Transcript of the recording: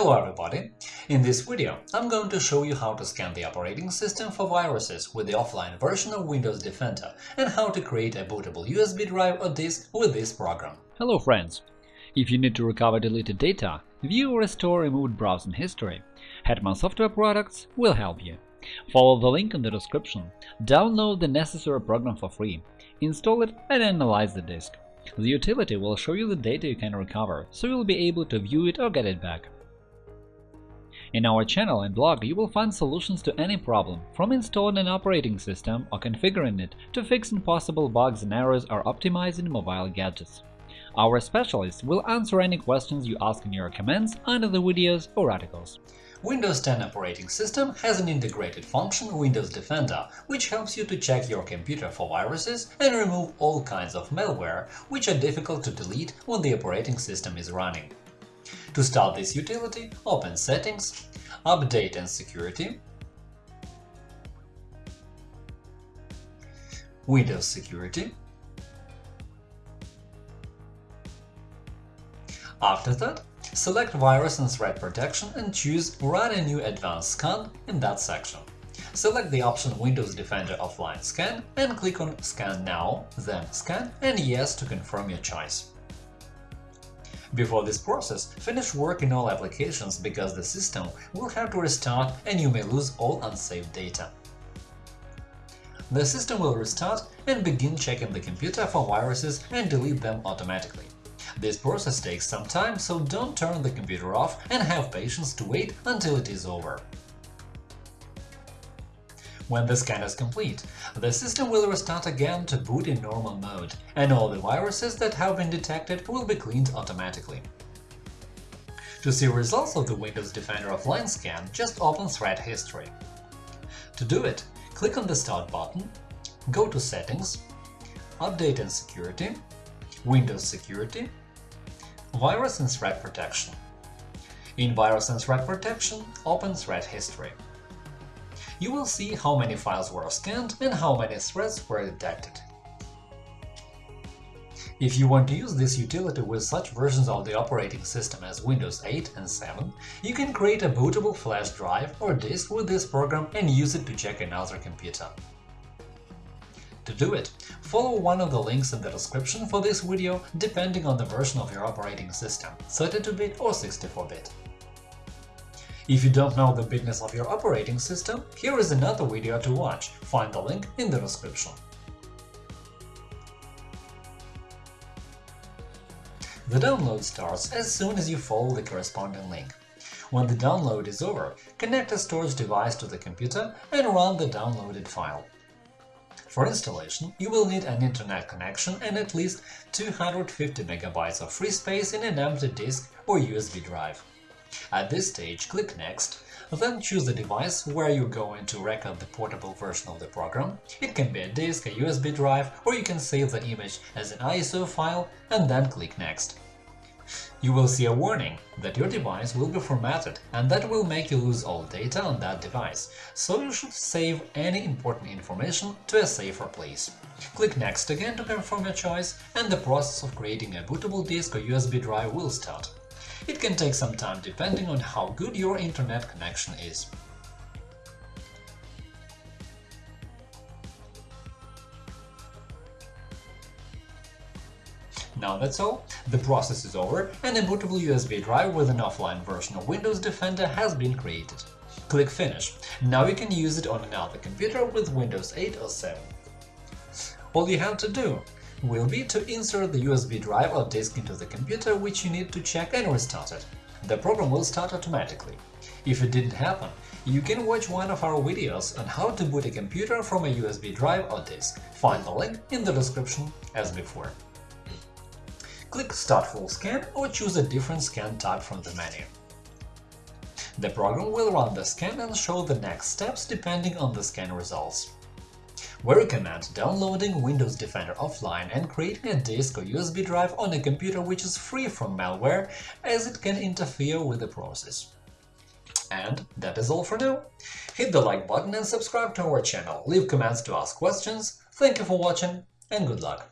Hello everybody! In this video I'm going to show you how to scan the operating system for viruses with the offline version of Windows Defender and how to create a bootable USB drive or disk with this program. Hello friends! If you need to recover deleted data, view or restore removed browsing history, Hetman Software Products will help you. Follow the link in the description, download the necessary program for free, install it and analyze the disk. The utility will show you the data you can recover, so you'll be able to view it or get it back. In our channel and blog you will find solutions to any problem, from installing an operating system or configuring it to fixing possible bugs and errors or optimizing mobile gadgets. Our specialists will answer any questions you ask in your comments under the videos or articles. Windows 10 operating system has an integrated function Windows Defender, which helps you to check your computer for viruses and remove all kinds of malware, which are difficult to delete when the operating system is running. To start this utility, open Settings, Update and Security, Windows Security. After that, select Virus and Threat Protection and choose Run a new advanced scan in that section. Select the option Windows Defender Offline Scan and click on Scan Now, then Scan and Yes to confirm your choice. Before this process, finish work in all applications because the system will have to restart and you may lose all unsaved data. The system will restart and begin checking the computer for viruses and delete them automatically. This process takes some time, so don't turn the computer off and have patience to wait until it is over. When the scan is complete, the system will restart again to boot in normal mode, and all the viruses that have been detected will be cleaned automatically. To see results of the Windows Defender offline scan, just open Threat History. To do it, click on the Start button, go to Settings, Update and Security, Windows Security, Virus and Threat Protection. In Virus and Threat Protection, open Threat History you will see how many files were scanned and how many threats were detected. If you want to use this utility with such versions of the operating system as Windows 8 and 7, you can create a bootable flash drive or disk with this program and use it to check another computer. To do it, follow one of the links in the description for this video depending on the version of your operating system – 32-bit or 64-bit. If you don't know the bitness of your operating system, here is another video to watch, find the link in the description. The download starts as soon as you follow the corresponding link. When the download is over, connect a storage device to the computer and run the downloaded file. For installation, you will need an internet connection and at least 250 MB of free space in an empty disk or USB drive. At this stage, click Next, then choose the device where you're going to record the portable version of the program. It can be a disk, a USB drive, or you can save the image as an ISO file and then click Next. You will see a warning that your device will be formatted and that will make you lose all data on that device, so you should save any important information to a safer place. Click Next again to confirm your choice, and the process of creating a bootable disk or USB drive will start. It can take some time depending on how good your internet connection is. Now that's all, the process is over and a bootable USB drive with an offline version of Windows Defender has been created. Click Finish. Now you can use it on another computer with Windows 8 or 7. All you have to do will be to insert the USB drive or disk into the computer which you need to check and restart it. The program will start automatically. If it didn't happen, you can watch one of our videos on how to boot a computer from a USB drive or disk. Find the link in the description as before. Click Start Full Scan or choose a different scan type from the menu. The program will run the scan and show the next steps depending on the scan results. We recommend downloading Windows Defender offline and creating a disk or USB drive on a computer which is free from malware, as it can interfere with the process. And that is all for now. Hit the like button and subscribe to our channel, leave comments to ask questions, thank you for watching and good luck!